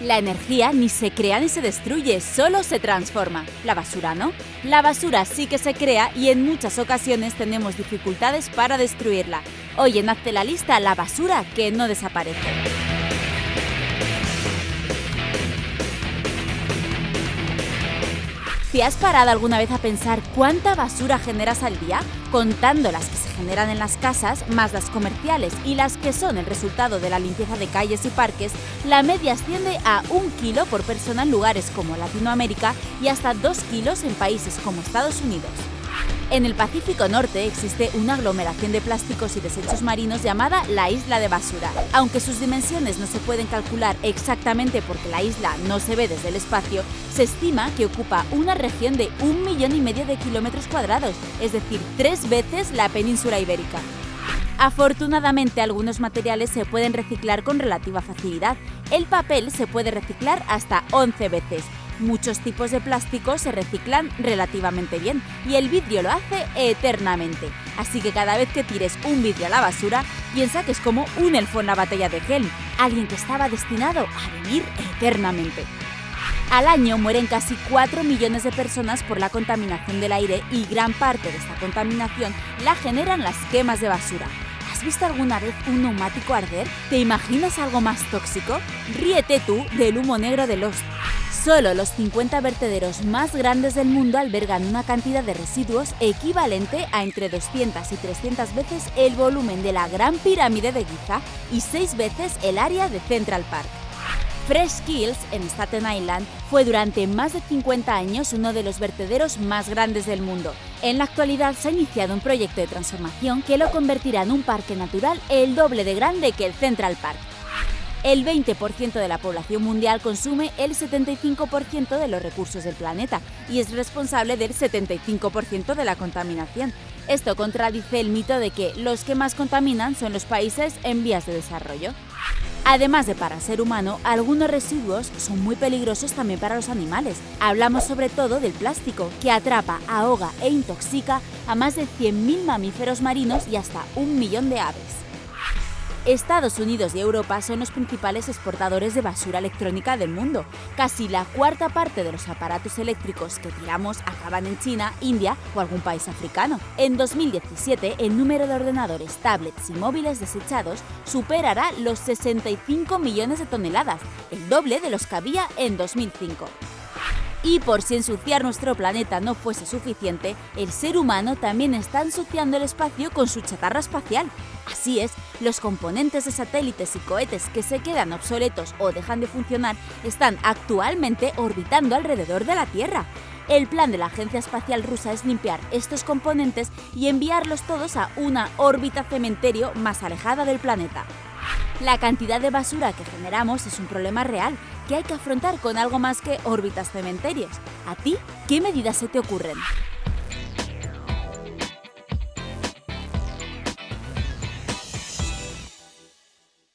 La energía ni se crea ni se destruye, solo se transforma. La basura no. La basura sí que se crea y en muchas ocasiones tenemos dificultades para destruirla. Hoy en Hazte la lista, la basura que no desaparece. ¿Te has parado alguna vez a pensar cuánta basura generas al día? Contando las que se generan en las casas, más las comerciales y las que son el resultado de la limpieza de calles y parques, la media asciende a un kilo por persona en lugares como Latinoamérica y hasta dos kilos en países como Estados Unidos. En el Pacífico Norte existe una aglomeración de plásticos y desechos marinos llamada la Isla de Basura. Aunque sus dimensiones no se pueden calcular exactamente porque la isla no se ve desde el espacio, se estima que ocupa una región de un millón y medio de kilómetros cuadrados, es decir, tres veces la península ibérica. Afortunadamente, algunos materiales se pueden reciclar con relativa facilidad. El papel se puede reciclar hasta 11 veces, Muchos tipos de plástico se reciclan relativamente bien y el vidrio lo hace eternamente. Así que cada vez que tires un vidrio a la basura, piensa que es como un elfo en la batalla de Helm, alguien que estaba destinado a vivir eternamente. Al año mueren casi 4 millones de personas por la contaminación del aire y gran parte de esta contaminación la generan las quemas de basura. ¿Has visto alguna vez un neumático arder? ¿Te imaginas algo más tóxico? Ríete tú del humo negro de los Solo los 50 vertederos más grandes del mundo albergan una cantidad de residuos equivalente a entre 200 y 300 veces el volumen de la Gran Pirámide de Giza y 6 veces el área de Central Park. Fresh Kills, en Staten Island, fue durante más de 50 años uno de los vertederos más grandes del mundo. En la actualidad se ha iniciado un proyecto de transformación que lo convertirá en un parque natural el doble de grande que el Central Park. El 20% de la población mundial consume el 75% de los recursos del planeta y es responsable del 75% de la contaminación. Esto contradice el mito de que los que más contaminan son los países en vías de desarrollo. Además de para ser humano, algunos residuos son muy peligrosos también para los animales. Hablamos sobre todo del plástico, que atrapa, ahoga e intoxica a más de 100.000 mamíferos marinos y hasta un millón de aves. Estados Unidos y Europa son los principales exportadores de basura electrónica del mundo. Casi la cuarta parte de los aparatos eléctricos que tiramos acaban en China, India o algún país africano. En 2017, el número de ordenadores, tablets y móviles desechados superará los 65 millones de toneladas, el doble de los que había en 2005. Y por si ensuciar nuestro planeta no fuese suficiente, el ser humano también está ensuciando el espacio con su chatarra espacial. Así es, los componentes de satélites y cohetes que se quedan obsoletos o dejan de funcionar están actualmente orbitando alrededor de la Tierra. El plan de la Agencia Espacial Rusa es limpiar estos componentes y enviarlos todos a una órbita cementerio más alejada del planeta. La cantidad de basura que generamos es un problema real que hay que afrontar con algo más que órbitas cementerios. ¿A ti qué medidas se te ocurren?